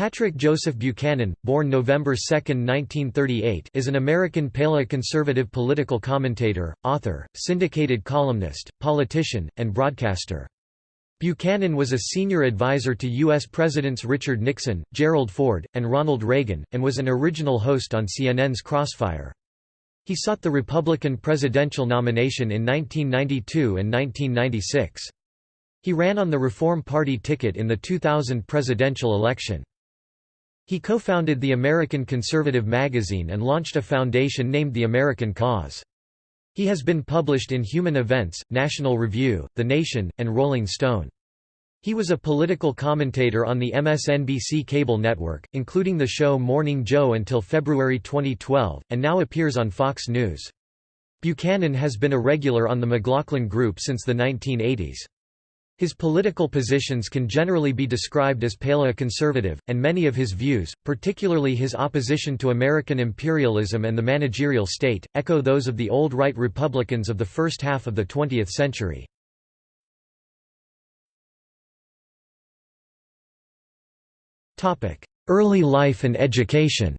Patrick Joseph Buchanan, born November 2, 1938 is an American paleoconservative political commentator, author, syndicated columnist, politician, and broadcaster. Buchanan was a senior advisor to U.S. Presidents Richard Nixon, Gerald Ford, and Ronald Reagan, and was an original host on CNN's Crossfire. He sought the Republican presidential nomination in 1992 and 1996. He ran on the Reform Party ticket in the 2000 presidential election. He co-founded the American Conservative magazine and launched a foundation named the American Cause. He has been published in Human Events, National Review, The Nation, and Rolling Stone. He was a political commentator on the MSNBC cable network, including the show Morning Joe until February 2012, and now appears on Fox News. Buchanan has been a regular on the McLaughlin Group since the 1980s. His political positions can generally be described as paleoconservative, and many of his views, particularly his opposition to American imperialism and the managerial state, echo those of the old right Republicans of the first half of the 20th century. Early life and education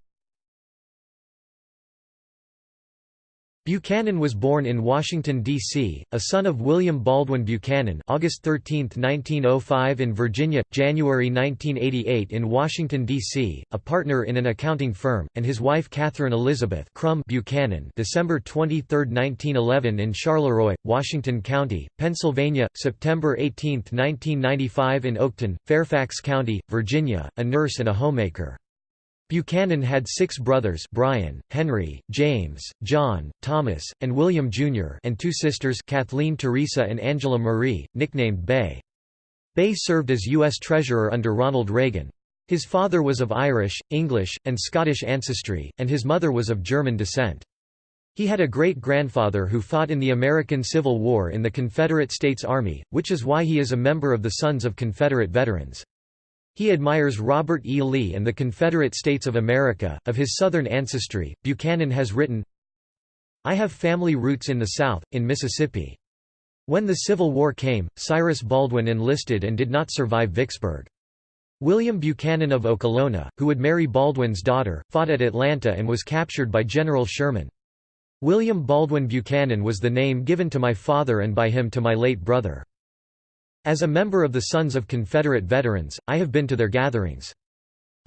Buchanan was born in Washington, D.C., a son of William Baldwin Buchanan August 13, 1905 in Virginia, January 1988 in Washington, D.C., a partner in an accounting firm, and his wife Catherine Elizabeth Crum Buchanan December 23, 1911 in Charleroi, Washington County, Pennsylvania, September 18, 1995 in Oakton, Fairfax County, Virginia, a nurse and a homemaker. Buchanan had six brothers Brian, Henry, James, John, Thomas, and William Jr. and two sisters Kathleen Teresa and Angela Marie, nicknamed Bay. Bay served as U.S. Treasurer under Ronald Reagan. His father was of Irish, English, and Scottish ancestry, and his mother was of German descent. He had a great-grandfather who fought in the American Civil War in the Confederate States Army, which is why he is a member of the Sons of Confederate Veterans. He admires Robert E. Lee and the Confederate States of America. Of his Southern ancestry, Buchanan has written, I have family roots in the South, in Mississippi. When the Civil War came, Cyrus Baldwin enlisted and did not survive Vicksburg. William Buchanan of Okolona, who would marry Baldwin's daughter, fought at Atlanta and was captured by General Sherman. William Baldwin Buchanan was the name given to my father and by him to my late brother. As a member of the Sons of Confederate Veterans, I have been to their gatherings.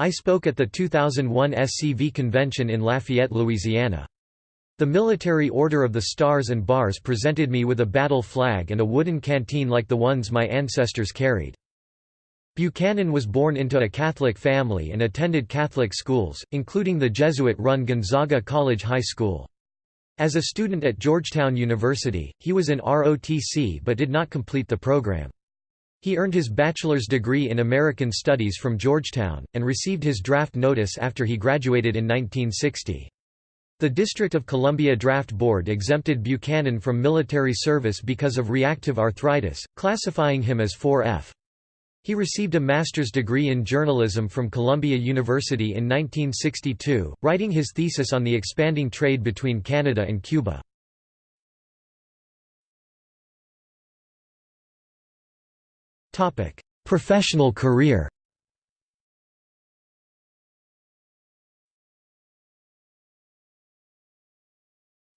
I spoke at the 2001 SCV convention in Lafayette, Louisiana. The Military Order of the Stars and Bars presented me with a battle flag and a wooden canteen like the ones my ancestors carried. Buchanan was born into a Catholic family and attended Catholic schools, including the Jesuit-run Gonzaga College High School. As a student at Georgetown University, he was in ROTC but did not complete the program. He earned his bachelor's degree in American Studies from Georgetown, and received his draft notice after he graduated in 1960. The District of Columbia Draft Board exempted Buchanan from military service because of reactive arthritis, classifying him as 4F. He received a master's degree in journalism from Columbia University in 1962, writing his thesis on the expanding trade between Canada and Cuba. Topic: Professional career.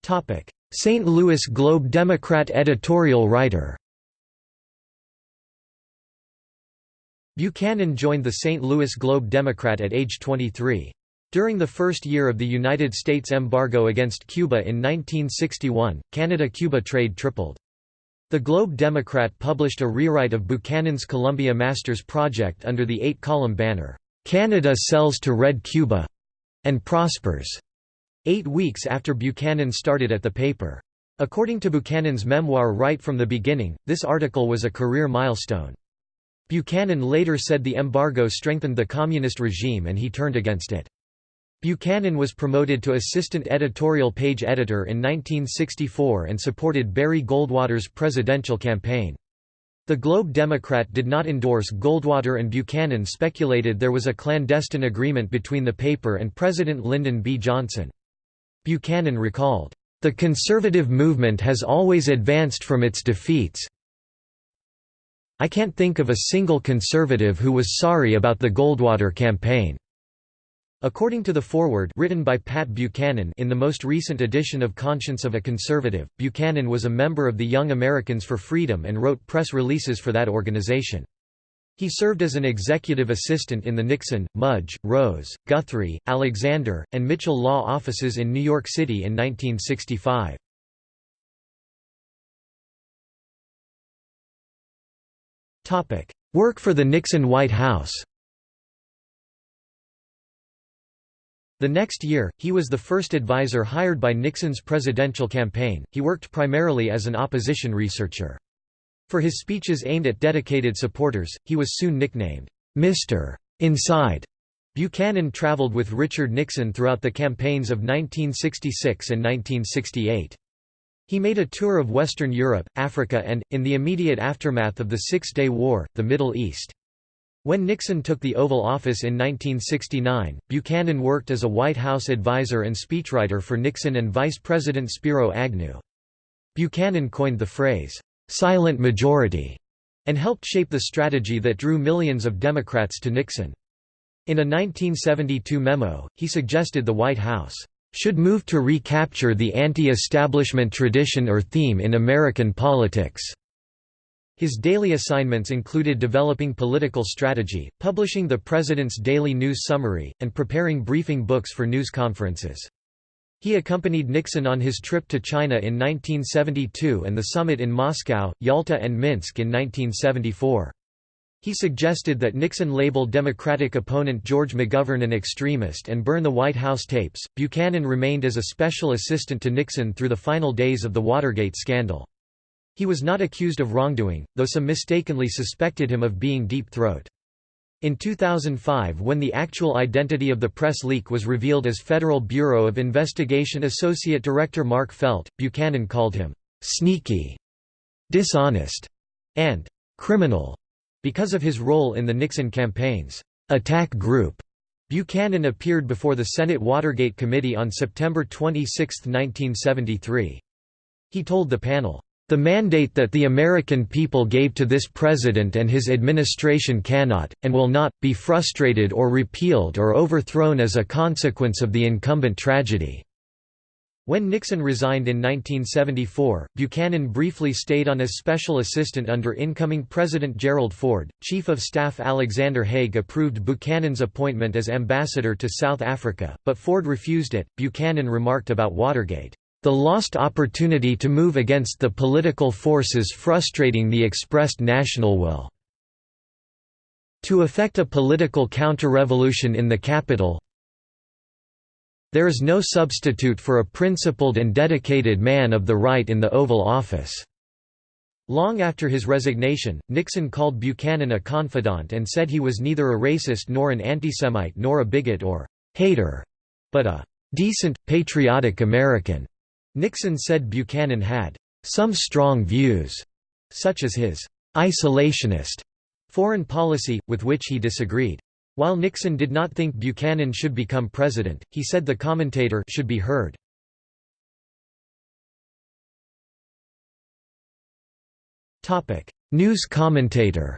Topic: St. Louis Globe Democrat editorial writer. Buchanan joined the St. Louis Globe Democrat at age 23. During the first year of the United States embargo against Cuba in 1961, Canada-Cuba trade tripled. The Globe Democrat published a rewrite of Buchanan's Columbia Masters project under the eight-column banner, "'Canada Sells to Red Cuba' and Prospers", eight weeks after Buchanan started at the paper. According to Buchanan's memoir Right from the Beginning, this article was a career milestone. Buchanan later said the embargo strengthened the communist regime and he turned against it. Buchanan was promoted to assistant editorial page editor in 1964 and supported Barry Goldwater's presidential campaign. The Globe Democrat did not endorse Goldwater and Buchanan speculated there was a clandestine agreement between the paper and President Lyndon B. Johnson. Buchanan recalled, "...the conservative movement has always advanced from its defeats "'I can't think of a single conservative who was sorry about the Goldwater campaign." According to the foreword written by Pat Buchanan in the most recent edition of Conscience of a Conservative, Buchanan was a member of the Young Americans for Freedom and wrote press releases for that organization. He served as an executive assistant in the Nixon, Mudge, Rose, Guthrie, Alexander, and Mitchell law offices in New York City in 1965. Work for the Nixon White House The next year, he was the first advisor hired by Nixon's presidential campaign. He worked primarily as an opposition researcher. For his speeches aimed at dedicated supporters, he was soon nicknamed Mr. Inside. Buchanan traveled with Richard Nixon throughout the campaigns of 1966 and 1968. He made a tour of Western Europe, Africa and, in the immediate aftermath of the Six-Day War, the Middle East. When Nixon took the Oval Office in 1969, Buchanan worked as a White House advisor and speechwriter for Nixon and Vice President Spiro Agnew. Buchanan coined the phrase, "'silent majority' and helped shape the strategy that drew millions of Democrats to Nixon. In a 1972 memo, he suggested the White House should move to recapture the anti-establishment tradition or theme in American politics." His daily assignments included developing political strategy, publishing the President's Daily News Summary, and preparing briefing books for news conferences. He accompanied Nixon on his trip to China in 1972 and the summit in Moscow, Yalta and Minsk in 1974. He suggested that Nixon label Democratic opponent George McGovern an extremist and burn the White House tapes. Buchanan remained as a special assistant to Nixon through the final days of the Watergate scandal. He was not accused of wrongdoing, though some mistakenly suspected him of being deep throat. In 2005 when the actual identity of the press leak was revealed as Federal Bureau of Investigation Associate Director Mark Felt, Buchanan called him, "...sneaky", "...dishonest", and "...criminal." Because of his role in the Nixon campaign's attack group, Buchanan appeared before the Senate Watergate Committee on September 26, 1973. He told the panel, "...the mandate that the American people gave to this president and his administration cannot, and will not, be frustrated or repealed or overthrown as a consequence of the incumbent tragedy." When Nixon resigned in 1974, Buchanan briefly stayed on as special assistant under incoming President Gerald Ford. Chief of Staff Alexander Haig approved Buchanan's appointment as ambassador to South Africa, but Ford refused it. Buchanan remarked about Watergate, the lost opportunity to move against the political forces frustrating the expressed national will. To effect a political counter-revolution in the capital, there is no substitute for a principled and dedicated man of the right in the Oval Office." Long after his resignation, Nixon called Buchanan a confidant and said he was neither a racist nor an antisemite nor a bigot or «hater», but a «decent, patriotic American». Nixon said Buchanan had «some strong views», such as his «isolationist» foreign policy, with which he disagreed. While Nixon did not think Buchanan should become president, he said the commentator should be heard. News commentator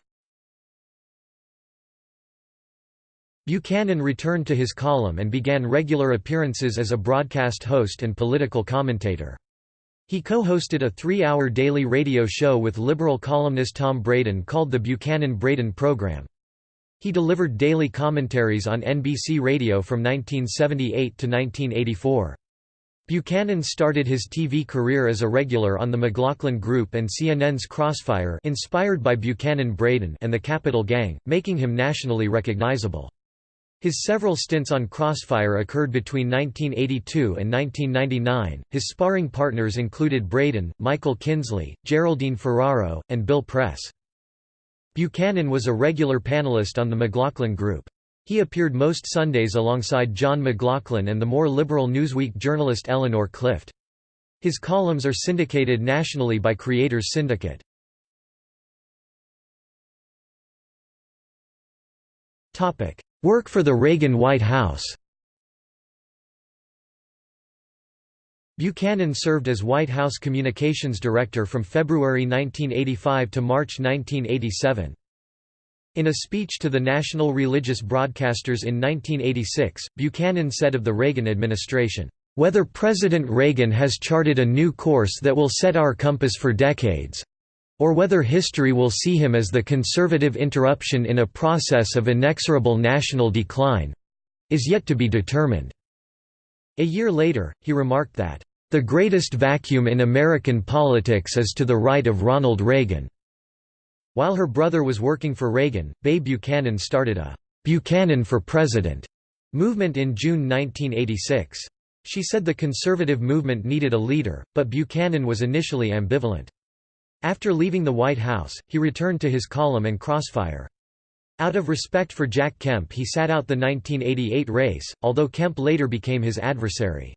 Buchanan returned to his column and began regular appearances as a broadcast host and political commentator. He co-hosted a three-hour daily radio show with liberal columnist Tom Braden called the Buchanan-Braden Program. He delivered daily commentaries on NBC Radio from 1978 to 1984. Buchanan started his TV career as a regular on The McLaughlin Group and CNN's Crossfire inspired by Buchanan-Braden and The Capital Gang, making him nationally recognizable. His several stints on Crossfire occurred between 1982 and 1999. His sparring partners included Braden, Michael Kinsley, Geraldine Ferraro, and Bill Press. Buchanan was a regular panelist on the McLaughlin Group. He appeared most Sundays alongside John McLaughlin and the more liberal Newsweek journalist Eleanor Clift. His columns are syndicated nationally by Creators Syndicate. Work for the Reagan White House Buchanan served as White House Communications Director from February 1985 to March 1987. In a speech to the national religious broadcasters in 1986, Buchanan said of the Reagan administration, "...whether President Reagan has charted a new course that will set our compass for decades—or whether history will see him as the conservative interruption in a process of inexorable national decline—is yet to be determined." A year later, he remarked that, "...the greatest vacuum in American politics is to the right of Ronald Reagan." While her brother was working for Reagan, Bay Buchanan started a "'Buchanan for President' movement in June 1986. She said the conservative movement needed a leader, but Buchanan was initially ambivalent. After leaving the White House, he returned to his column and crossfire. Out of respect for Jack Kemp he sat out the 1988 race, although Kemp later became his adversary.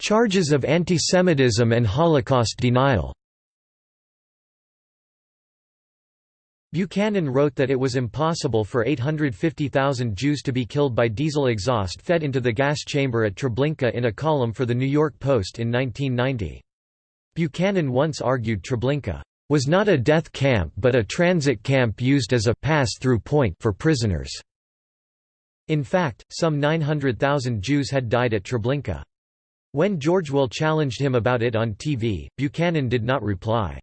Charges of antisemitism and Holocaust denial Buchanan wrote that it was impossible for 850,000 Jews to be killed by diesel exhaust fed into the gas chamber at Treblinka in a column for The New York Post in 1990. Buchanan once argued Treblinka was not a death camp but a transit camp used as a pass-through point for prisoners. In fact, some 900,000 Jews had died at Treblinka. When George Will challenged him about it on TV, Buchanan did not reply.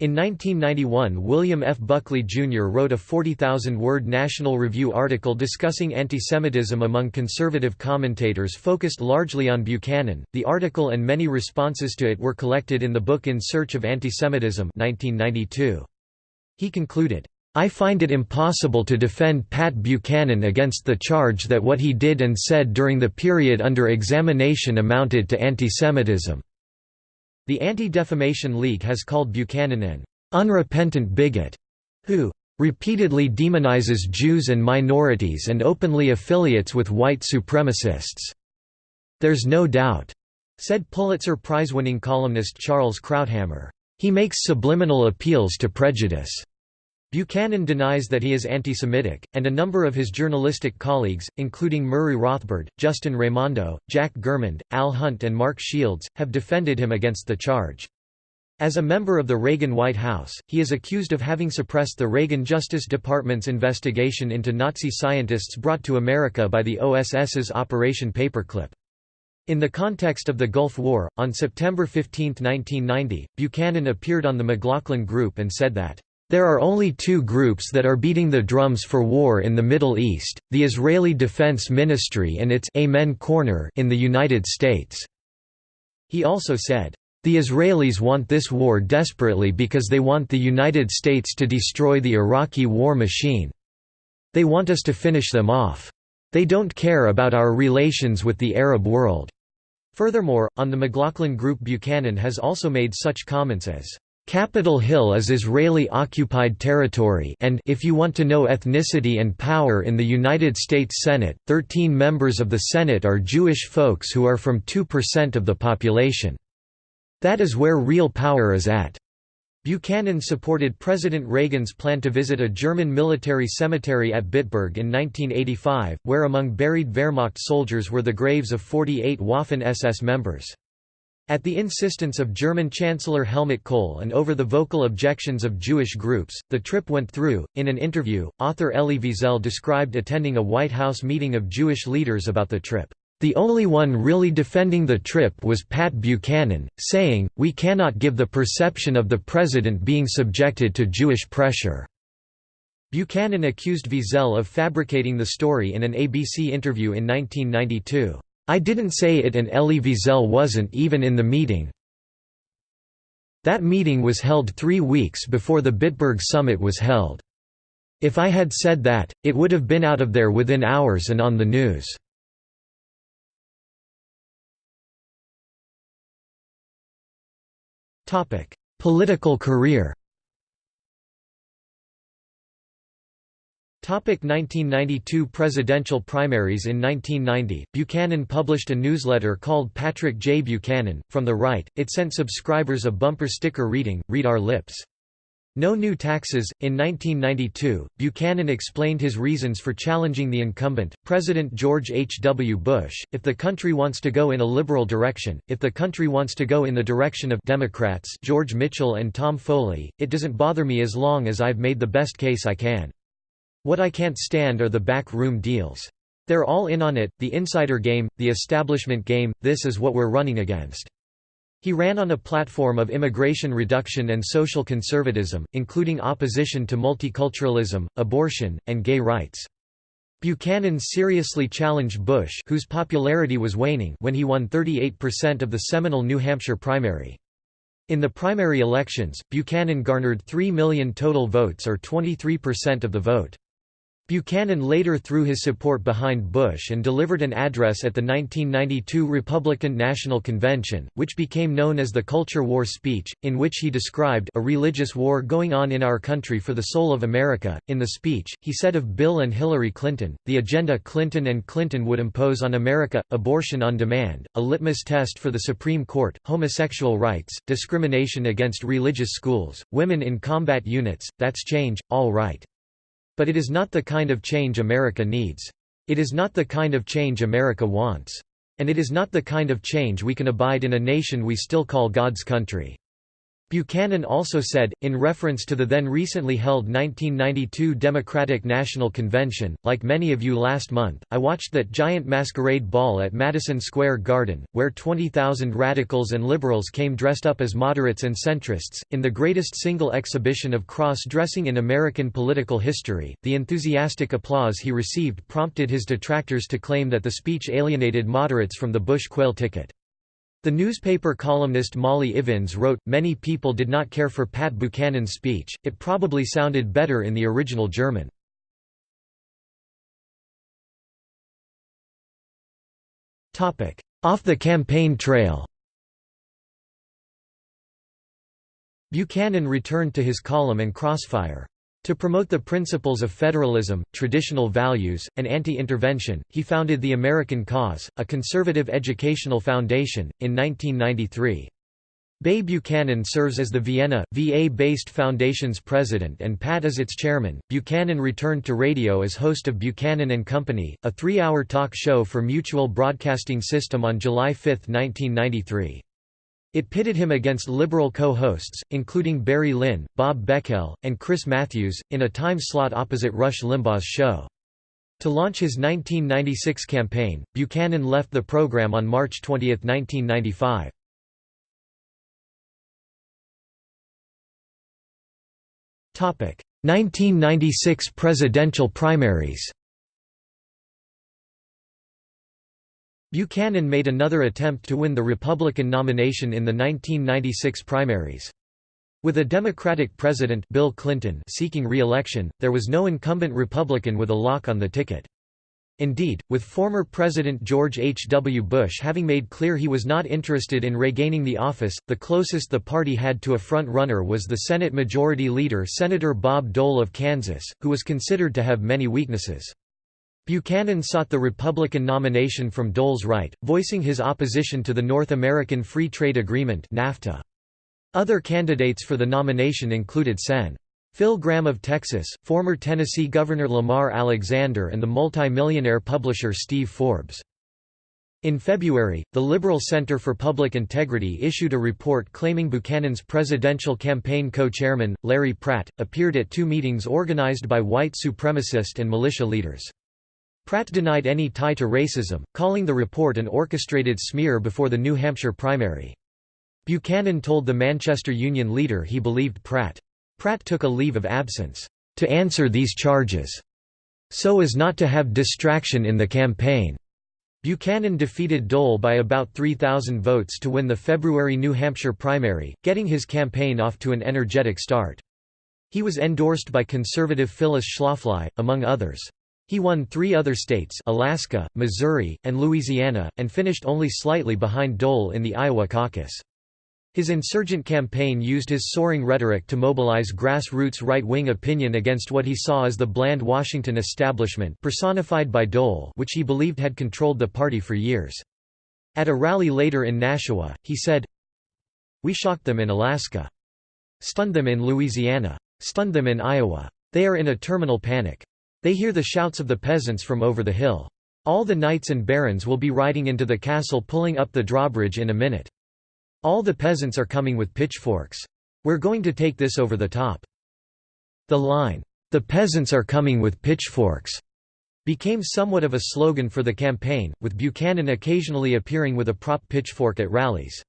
In 1991 William F. Buckley, Jr. wrote a 40,000-word National Review article discussing antisemitism among conservative commentators focused largely on Buchanan. The article and many responses to it were collected in the book In Search of Antisemitism 1992. He concluded, I find it impossible to defend Pat Buchanan against the charge that what he did and said during the period under examination amounted to antisemitism. The Anti-Defamation League has called Buchanan an unrepentant bigot who repeatedly demonizes Jews and minorities and openly affiliates with white supremacists. There's no doubt, said Pulitzer Prize-winning columnist Charles Krauthammer. He makes subliminal appeals to prejudice. Buchanan denies that he is anti-Semitic, and a number of his journalistic colleagues, including Murray Rothbard, Justin Raimondo, Jack Germond, Al Hunt and Mark Shields, have defended him against the charge. As a member of the Reagan White House, he is accused of having suppressed the Reagan Justice Department's investigation into Nazi scientists brought to America by the OSS's Operation Paperclip. In the context of the Gulf War, on September 15, 1990, Buchanan appeared on the McLaughlin Group and said that there are only two groups that are beating the drums for war in the Middle East, the Israeli Defense Ministry and its Amen Corner in the United States." He also said, "...the Israelis want this war desperately because they want the United States to destroy the Iraqi war machine. They want us to finish them off. They don't care about our relations with the Arab world." Furthermore, on the McLaughlin Group Buchanan has also made such comments as, Capitol Hill is Israeli-occupied territory and if you want to know ethnicity and power in the United States Senate, 13 members of the Senate are Jewish folks who are from 2% of the population. That is where real power is at. Buchanan supported President Reagan's plan to visit a German military cemetery at Bitburg in 1985, where among buried Wehrmacht soldiers were the graves of 48 Waffen-SS members. At the insistence of German Chancellor Helmut Kohl and over the vocal objections of Jewish groups, the trip went through. In an interview, author Elie Wiesel described attending a White House meeting of Jewish leaders about the trip. The only one really defending the trip was Pat Buchanan, saying, We cannot give the perception of the president being subjected to Jewish pressure. Buchanan accused Wiesel of fabricating the story in an ABC interview in 1992. I didn't say it and Elie Wiesel wasn't even in the meeting. That meeting was held three weeks before the Bitburg summit was held. If I had said that, it would have been out of there within hours and on the news. Political career 1992 presidential primaries In 1990, Buchanan published a newsletter called Patrick J. Buchanan. From the right, it sent subscribers a bumper sticker reading, Read Our Lips. No new taxes. In 1992, Buchanan explained his reasons for challenging the incumbent, President George H. W. Bush. If the country wants to go in a liberal direction, if the country wants to go in the direction of Democrats George Mitchell and Tom Foley, it doesn't bother me as long as I've made the best case I can. What I can't stand are the back room deals. They're all in on it, the insider game, the establishment game, this is what we're running against. He ran on a platform of immigration reduction and social conservatism, including opposition to multiculturalism, abortion, and gay rights. Buchanan seriously challenged Bush whose popularity was waning when he won 38% of the seminal New Hampshire primary. In the primary elections, Buchanan garnered 3 million total votes or 23% of the vote. Buchanan later threw his support behind Bush and delivered an address at the 1992 Republican National Convention, which became known as the Culture War speech, in which he described a religious war going on in our country for the soul of America. In the speech, he said of Bill and Hillary Clinton, the agenda Clinton and Clinton would impose on America, abortion on demand, a litmus test for the Supreme Court, homosexual rights, discrimination against religious schools, women in combat units, that's change, all right. But it is not the kind of change America needs. It is not the kind of change America wants. And it is not the kind of change we can abide in a nation we still call God's country. Buchanan also said, in reference to the then recently held 1992 Democratic National Convention, like many of you last month, I watched that giant masquerade ball at Madison Square Garden, where 20,000 radicals and liberals came dressed up as moderates and centrists, in the greatest single exhibition of cross-dressing in American political history. The enthusiastic applause he received prompted his detractors to claim that the speech alienated moderates from the Bush Quayle ticket. The newspaper columnist Molly Ivins wrote, Many people did not care for Pat Buchanan's speech, it probably sounded better in the original German. Off the campaign trail Buchanan returned to his column and crossfire. To promote the principles of federalism, traditional values, and anti-intervention, he founded the American Cause, a conservative educational foundation, in 1993. Bay Buchanan serves as the Vienna, VA-based foundation's president and Pat as its chairman. Buchanan returned to radio as host of Buchanan and Company, a three-hour talk show for Mutual Broadcasting System on July 5, 1993. It pitted him against liberal co-hosts, including Barry Lynn, Bob Beckel, and Chris Matthews, in a time slot opposite Rush Limbaugh's show. To launch his 1996 campaign, Buchanan left the program on March 20, 1995. Topic: 1996 presidential primaries. Buchanan made another attempt to win the Republican nomination in the 1996 primaries. With a Democratic president Bill Clinton seeking re-election, there was no incumbent Republican with a lock on the ticket. Indeed, with former President George H. W. Bush having made clear he was not interested in regaining the office, the closest the party had to a front-runner was the Senate Majority Leader Senator Bob Dole of Kansas, who was considered to have many weaknesses. Buchanan sought the Republican nomination from Dole's right, voicing his opposition to the North American Free Trade Agreement NAFTA. Other candidates for the nomination included Sen. Phil Gramm of Texas, former Tennessee Governor Lamar Alexander and the multi-millionaire publisher Steve Forbes. In February, the Liberal Center for Public Integrity issued a report claiming Buchanan's presidential campaign co-chairman, Larry Pratt, appeared at two meetings organized by white supremacist and militia leaders. Pratt denied any tie to racism, calling the report an orchestrated smear before the New Hampshire primary. Buchanan told the Manchester Union leader he believed Pratt. Pratt took a leave of absence, "...to answer these charges," so as not to have distraction in the campaign. Buchanan defeated Dole by about 3,000 votes to win the February New Hampshire primary, getting his campaign off to an energetic start. He was endorsed by conservative Phyllis Schlafly, among others. He won three other states Alaska, Missouri, and Louisiana, and finished only slightly behind Dole in the Iowa caucus. His insurgent campaign used his soaring rhetoric to mobilize grassroots right-wing opinion against what he saw as the bland Washington establishment personified by Dole which he believed had controlled the party for years. At a rally later in Nashua, he said, We shocked them in Alaska. Stunned them in Louisiana. stunned them in Iowa. They are in a terminal panic. They hear the shouts of the peasants from over the hill. All the knights and barons will be riding into the castle pulling up the drawbridge in a minute. All the peasants are coming with pitchforks. We're going to take this over the top. The line, "'The peasants are coming with pitchforks' became somewhat of a slogan for the campaign, with Buchanan occasionally appearing with a prop pitchfork at rallies.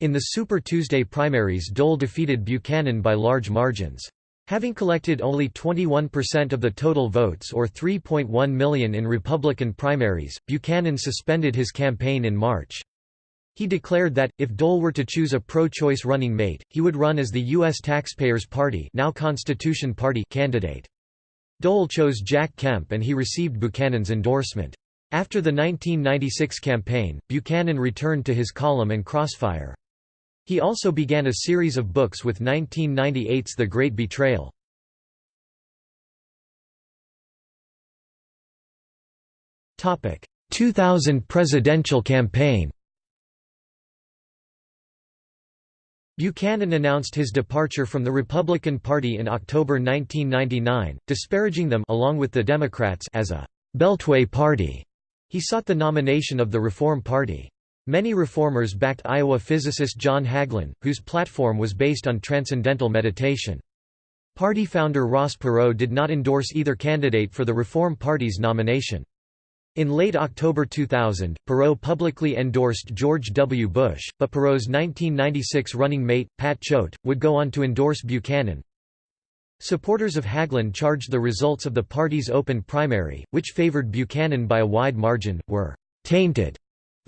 In the Super Tuesday primaries Dole defeated Buchanan by large margins. Having collected only 21% of the total votes or 3.1 million in Republican primaries, Buchanan suspended his campaign in March. He declared that, if Dole were to choose a pro-choice running mate, he would run as the U.S. Taxpayers Party, now Constitution Party candidate. Dole chose Jack Kemp and he received Buchanan's endorsement. After the 1996 campaign, Buchanan returned to his column and Crossfire. He also began a series of books with 1998's The Great Betrayal. Topic: 2000 presidential campaign. Buchanan announced his departure from the Republican Party in October 1999, disparaging them along with the Democrats as a «Beltway party». He sought the nomination of the Reform Party. Many reformers backed Iowa physicist John Hagelin, whose platform was based on transcendental meditation. Party founder Ross Perot did not endorse either candidate for the Reform Party's nomination. In late October 2000, Perot publicly endorsed George W. Bush, but Perot's 1996 running mate, Pat Choate, would go on to endorse Buchanan. Supporters of Hagelin charged the results of the party's open primary, which favored Buchanan by a wide margin, were «tainted».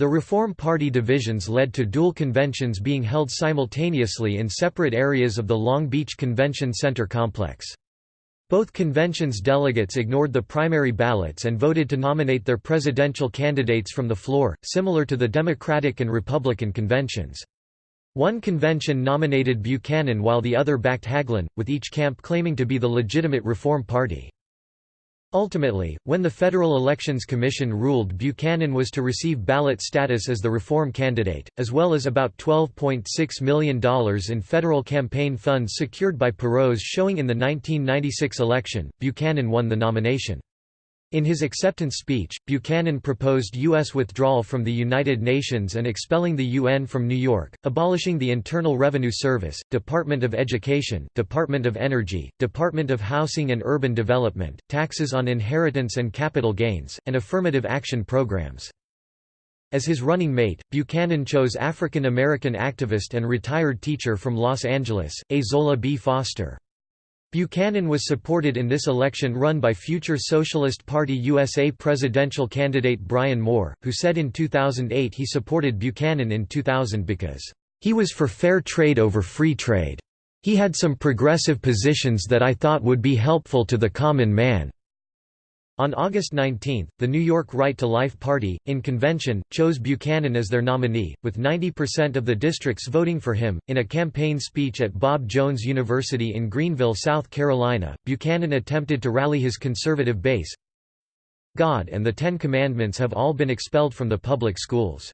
The Reform Party divisions led to dual conventions being held simultaneously in separate areas of the Long Beach Convention Center complex. Both conventions' delegates ignored the primary ballots and voted to nominate their presidential candidates from the floor, similar to the Democratic and Republican conventions. One convention nominated Buchanan while the other backed Hagelin, with each camp claiming to be the legitimate Reform Party. Ultimately, when the Federal Elections Commission ruled Buchanan was to receive ballot status as the reform candidate, as well as about $12.6 million in federal campaign funds secured by Perot's showing in the 1996 election, Buchanan won the nomination. In his acceptance speech, Buchanan proposed U.S. withdrawal from the United Nations and expelling the UN from New York, abolishing the Internal Revenue Service, Department of Education, Department of Energy, Department of Housing and Urban Development, taxes on inheritance and capital gains, and affirmative action programs. As his running mate, Buchanan chose African American activist and retired teacher from Los Angeles, Ezola B. Foster. Buchanan was supported in this election run by future Socialist Party USA presidential candidate Brian Moore, who said in 2008 he supported Buchanan in 2000 because, "...he was for fair trade over free trade. He had some progressive positions that I thought would be helpful to the common man." On August 19, the New York Right to Life Party, in convention, chose Buchanan as their nominee, with 90% of the districts voting for him. In a campaign speech at Bob Jones University in Greenville, South Carolina, Buchanan attempted to rally his conservative base. God and the Ten Commandments have all been expelled from the public schools.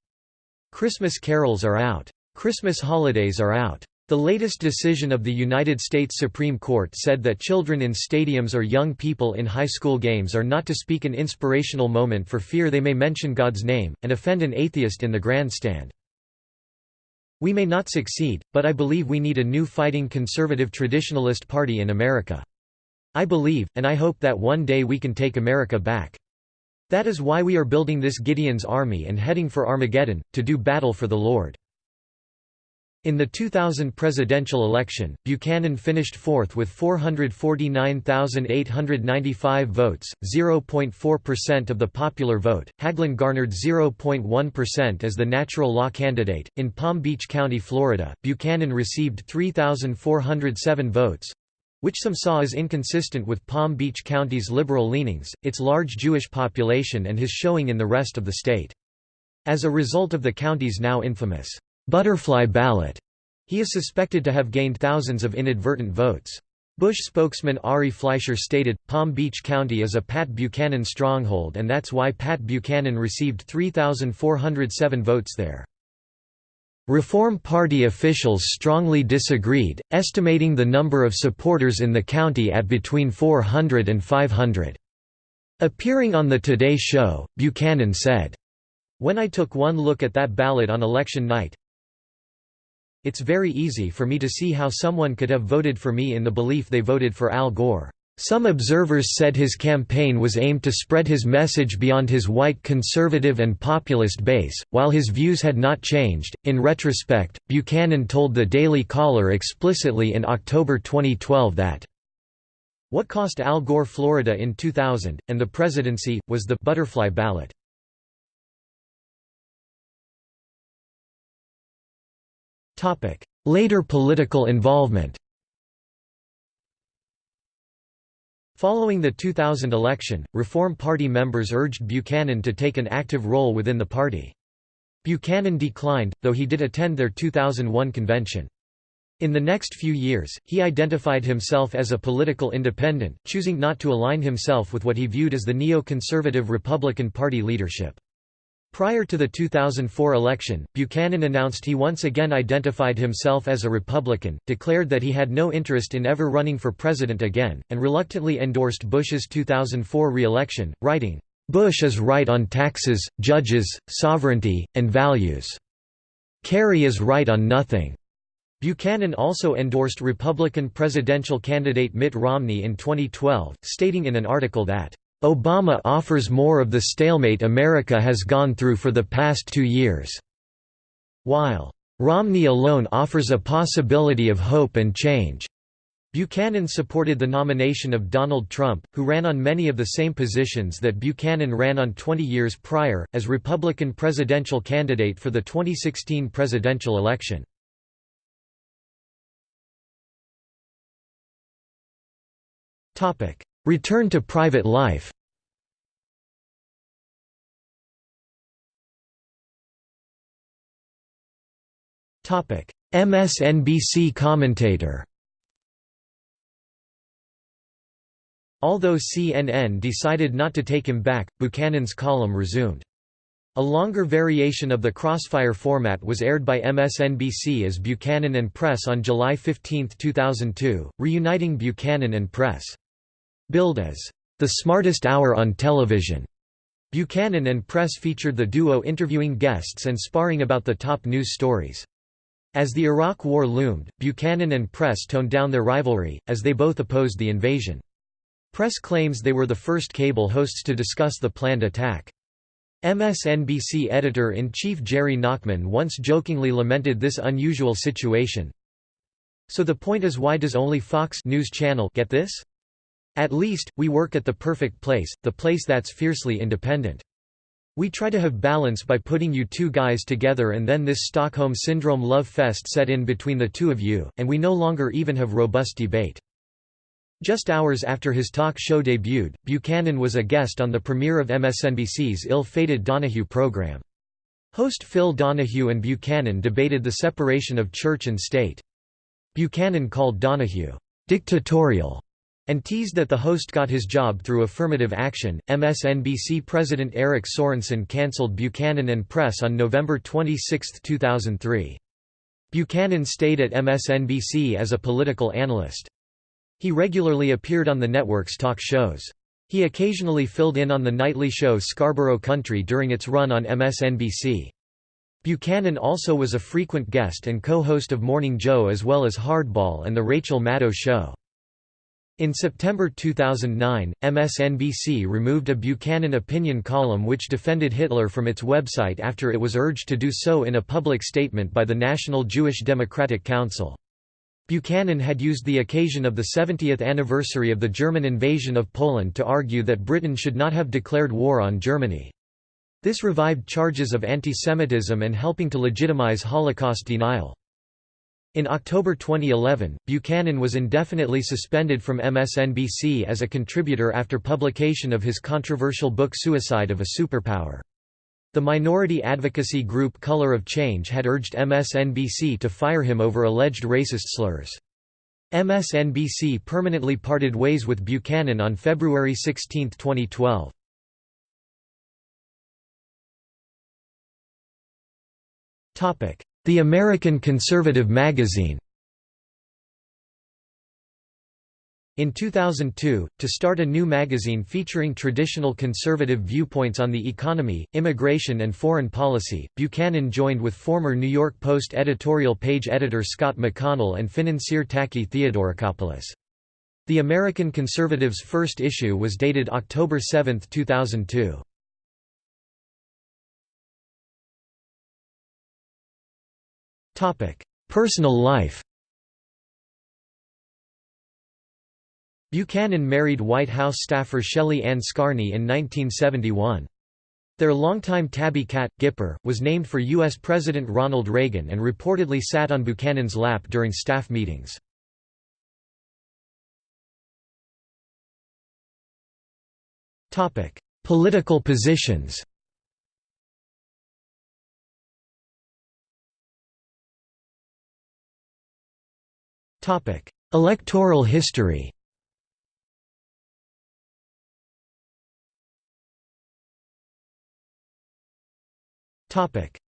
Christmas carols are out. Christmas holidays are out. The latest decision of the United States Supreme Court said that children in stadiums or young people in high school games are not to speak an inspirational moment for fear they may mention God's name, and offend an atheist in the grandstand. We may not succeed, but I believe we need a new fighting conservative traditionalist party in America. I believe, and I hope that one day we can take America back. That is why we are building this Gideon's army and heading for Armageddon, to do battle for the Lord. In the 2000 presidential election, Buchanan finished fourth with 449,895 votes, 0.4% of the popular vote. Hagelin garnered 0.1% as the natural law candidate. In Palm Beach County, Florida, Buchanan received 3,407 votes, which some saw as inconsistent with Palm Beach County's liberal leanings, its large Jewish population, and his showing in the rest of the state. As a result of the county's now infamous butterfly ballot. He is suspected to have gained thousands of inadvertent votes. Bush spokesman Ari Fleischer stated, Palm Beach County is a Pat Buchanan stronghold and that's why Pat Buchanan received 3,407 votes there. Reform Party officials strongly disagreed, estimating the number of supporters in the county at between 400 and 500. Appearing on The Today Show, Buchanan said, When I took one look at that ballot on election night, it's very easy for me to see how someone could have voted for me in the belief they voted for Al Gore. Some observers said his campaign was aimed to spread his message beyond his white conservative and populist base, while his views had not changed. In retrospect, Buchanan told the Daily Caller explicitly in October 2012 that what cost Al Gore Florida in 2000, and the presidency, was the butterfly ballot. Later political involvement Following the 2000 election, Reform Party members urged Buchanan to take an active role within the party. Buchanan declined, though he did attend their 2001 convention. In the next few years, he identified himself as a political independent, choosing not to align himself with what he viewed as the neo-conservative Republican Party leadership. Prior to the 2004 election, Buchanan announced he once again identified himself as a Republican, declared that he had no interest in ever running for president again, and reluctantly endorsed Bush's 2004 re-election, writing, "'Bush is right on taxes, judges, sovereignty, and values. Kerry is right on nothing." Buchanan also endorsed Republican presidential candidate Mitt Romney in 2012, stating in an article that Obama offers more of the stalemate America has gone through for the past two years. While Romney alone offers a possibility of hope and change. Buchanan supported the nomination of Donald Trump, who ran on many of the same positions that Buchanan ran on 20 years prior, as Republican presidential candidate for the 2016 presidential election. Return to private life MSNBC commentator Although CNN decided not to take him back, Buchanan's column resumed. A longer variation of the Crossfire format was aired by MSNBC as Buchanan and Press on July 15, 2002, reuniting Buchanan and Press. Billed as the smartest hour on television. Buchanan and Press featured the duo interviewing guests and sparring about the top news stories. As the Iraq War loomed, Buchanan and Press toned down their rivalry, as they both opposed the invasion. Press claims they were the first cable hosts to discuss the planned attack. MSNBC editor-in-chief Jerry Nachman once jokingly lamented this unusual situation. So the point is why does only Fox News Channel get this? At least, we work at the perfect place, the place that's fiercely independent. We try to have balance by putting you two guys together and then this Stockholm Syndrome love fest set in between the two of you, and we no longer even have robust debate. Just hours after his talk show debuted, Buchanan was a guest on the premiere of MSNBC's ill-fated Donahue program. Host Phil Donahue and Buchanan debated the separation of church and state. Buchanan called Donahue, "...dictatorial", and teased that the host got his job through affirmative action. MSNBC President Eric Sorensen cancelled Buchanan and Press on November 26, 2003. Buchanan stayed at MSNBC as a political analyst. He regularly appeared on the network's talk shows. He occasionally filled in on the nightly show Scarborough Country during its run on MSNBC. Buchanan also was a frequent guest and co-host of Morning Joe as well as Hardball and The Rachel Maddow Show. In September 2009, MSNBC removed a Buchanan opinion column which defended Hitler from its website after it was urged to do so in a public statement by the National Jewish Democratic Council. Buchanan had used the occasion of the 70th anniversary of the German invasion of Poland to argue that Britain should not have declared war on Germany. This revived charges of antisemitism and helping to legitimize Holocaust denial. In October 2011, Buchanan was indefinitely suspended from MSNBC as a contributor after publication of his controversial book Suicide of a Superpower. The minority advocacy group Color of Change had urged MSNBC to fire him over alleged racist slurs. MSNBC permanently parted ways with Buchanan on February 16, 2012. The American Conservative Magazine In 2002, to start a new magazine featuring traditional conservative viewpoints on the economy, immigration and foreign policy, Buchanan joined with former New York Post editorial page editor Scott McConnell and financier Taki Theodoracopulos. The American Conservative's first issue was dated October 7, 2002. Personal life Buchanan married White House staffer Shelley Ann Scarney in 1971. Their longtime tabby cat, Gipper, was named for U.S. President Ronald Reagan and reportedly sat on Buchanan's lap during staff meetings. Political positions Electoral history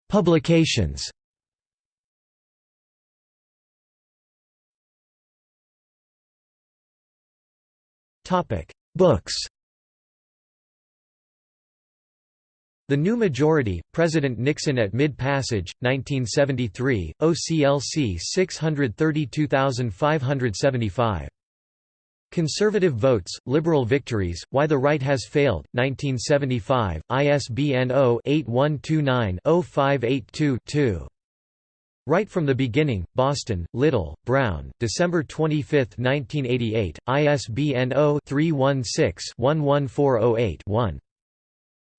Publications. Books. The New Majority, President Nixon at Mid-Passage, 1973, OCLC 632575. Conservative Votes, Liberal Victories, Why the Right Has Failed, 1975, ISBN 0-8129-0582-2. Right from the Beginning, Boston, Little, Brown, December 25, 1988, ISBN 0-316-11408-1.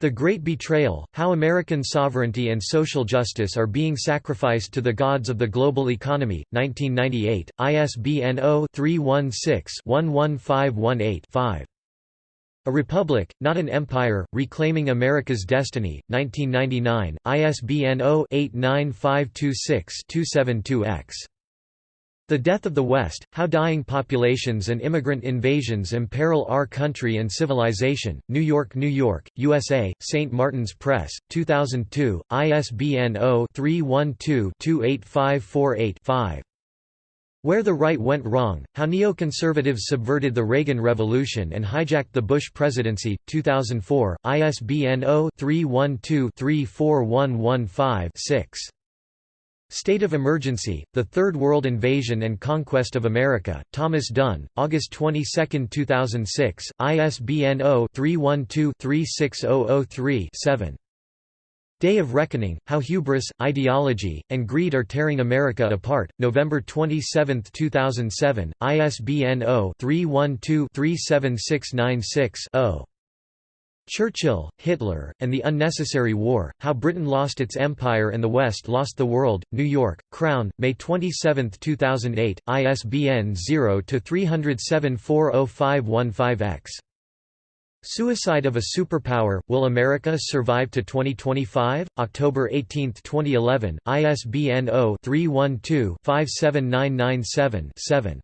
The Great Betrayal, How American Sovereignty and Social Justice Are Being Sacrificed to the Gods of the Global Economy, 1998, ISBN 0-316-11518-5. A Republic, Not an Empire, Reclaiming America's Destiny, 1999, ISBN 0-89526-272-X. The Death of the West, How Dying Populations and Immigrant Invasions Imperil Our Country and Civilization, New York, New York, USA, St. Martin's Press, 2002, ISBN 0-312-28548-5. Where the Right Went Wrong, How Neoconservatives Subverted the Reagan Revolution and Hijacked the Bush Presidency, 2004, ISBN 0-312-34115-6. State of Emergency, The Third World Invasion and Conquest of America, Thomas Dunne, August 22, 2006, ISBN 0-312-36003-7. Day of Reckoning, How Hubris, Ideology, and Greed Are Tearing America Apart, November 27, 2007, ISBN 0-312-37696-0. Churchill, Hitler, and the Unnecessary War, How Britain Lost Its Empire and the West Lost the World, New York, Crown, May 27, 2008, ISBN 0-307-40515-X. Suicide of a Superpower, Will America Survive to 2025? October 18, 2011, ISBN 0-312-57997-7.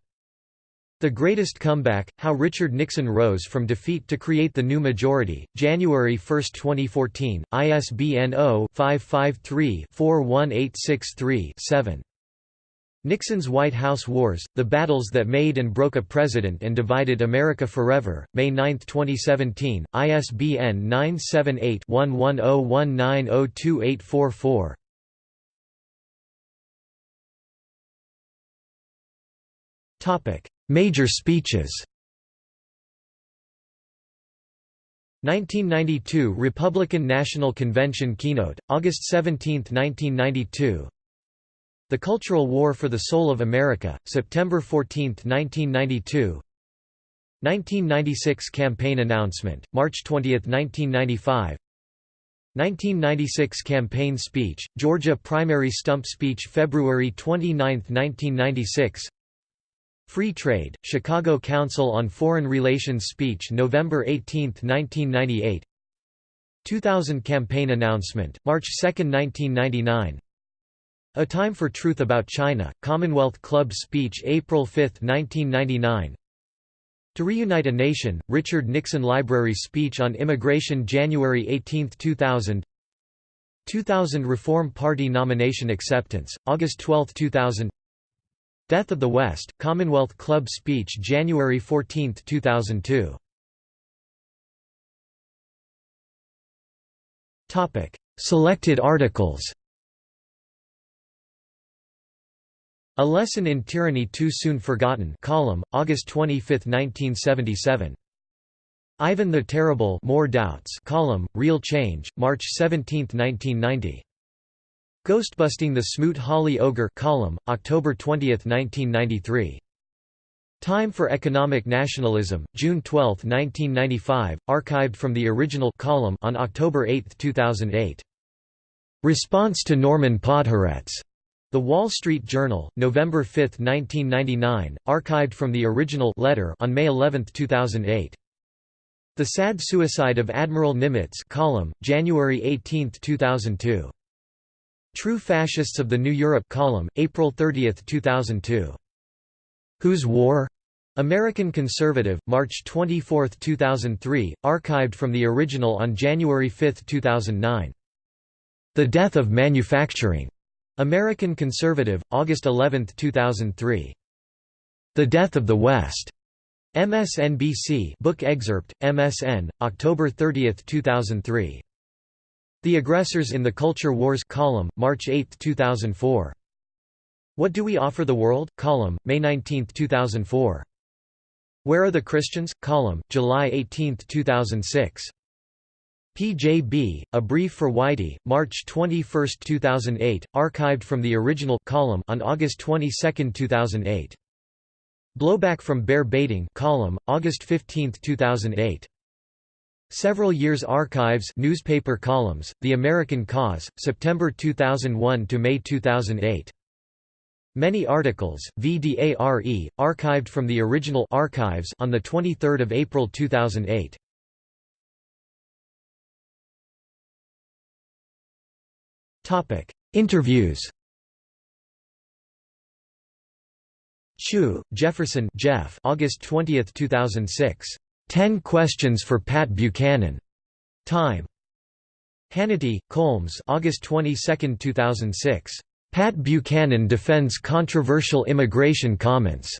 The Greatest Comeback, How Richard Nixon Rose from Defeat to Create the New Majority, January 1, 2014, ISBN 0-553-41863-7. Nixon's White House Wars, The Battles That Made and Broke a President and Divided America Forever, May 9, 2017, ISBN 978 1101902844. Topic Major speeches. 1992 Republican National Convention keynote, August 17, 1992 The Cultural War for the Soul of America, September 14, 1992 1996 campaign announcement, March 20, 1995 1996 campaign speech, Georgia primary stump speech February 29, 1996 Free Trade, Chicago Council on Foreign Relations speech November 18, 1998 2000 campaign announcement, March 2, 1999 A Time for Truth About China, Commonwealth Club speech April 5, 1999 To Reunite a Nation, Richard Nixon Library speech on immigration January 18, 2000 2000 Reform Party nomination acceptance, August 12, 2000 Death of the West, Commonwealth Club speech January 14, 2002 Selected articles A Lesson in Tyranny Too Soon Forgotten column, August 25, 1977. Ivan the Terrible More Doubts column, Real Change, March 17, 1990. Ghostbusting the Smoot-Hawley Ogre column, October 20, 1993. Time for Economic Nationalism, June 12, 1995, archived from the original column on October 8, 2008. Response to Norman Podhoretz. The Wall Street Journal, November 5, 1999, archived from the original letter on May 11, 2008. The Sad Suicide of Admiral Nimitz column, January 18, 2002. True Fascists of the New Europe column, April 30, 2002. Whose War? American Conservative, March 24, 2003, archived from the original on January 5, 2009. The Death of Manufacturing. American Conservative, August 11, 2003. The Death of the West. MSNBC book excerpt, MSN, October 30, 2003. The Aggressors in the Culture Wars column, March 8, 2004. What Do We Offer the World? column, May 19, 2004. Where Are the Christians? column, July 18, 2006. PJB, A Brief for Whitey, March 21, 2008, archived from the original column on August 22, 2008. Blowback from Bear Baiting column, August 15, 2008. Several Years Archives newspaper columns, The American Cause, September 2001 to May 2008. Many articles, VDARE, archived from the original archives on 23 April 2008. Interviews Chu, Jefferson Jeff August 20, 2006. Ten Questions for Pat Buchanan. Time. Hannity, Colmes August 22, 2006. Pat Buchanan defends controversial immigration comments.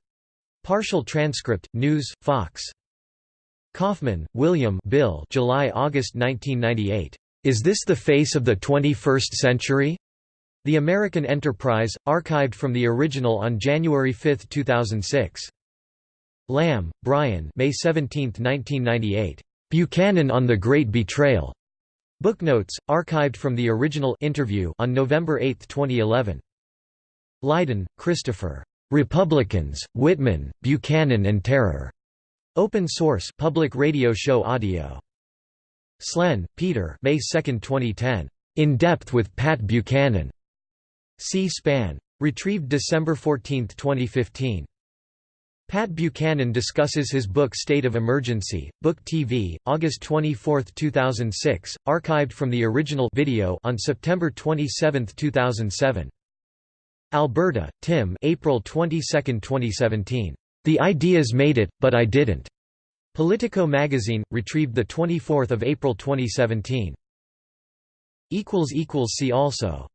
Partial transcript, News, Fox. Kauffman, William Bill July–August 1998. Is This the Face of the 21st Century? The American Enterprise, archived from the original on January 5, 2006. Lamb, Brian May 17, 1998. Buchanan on the Great Betrayal. Booknotes, archived from the original interview on November 8, 2011. Lydon, Christopher. Republicans, Whitman, Buchanan and Terror. Open source public radio show audio. Slen, Peter May 2, 2010. In Depth with Pat Buchanan. C-SPAN. Retrieved December 14, 2015. Pat Buchanan discusses his book State of Emergency, Book TV, August 24, 2006, archived from the original video on September 27, 2007. Alberta, Tim April 22, 2017. The Ideas Made It, But I Didn't. Politico magazine, retrieved 24 April 2017. See also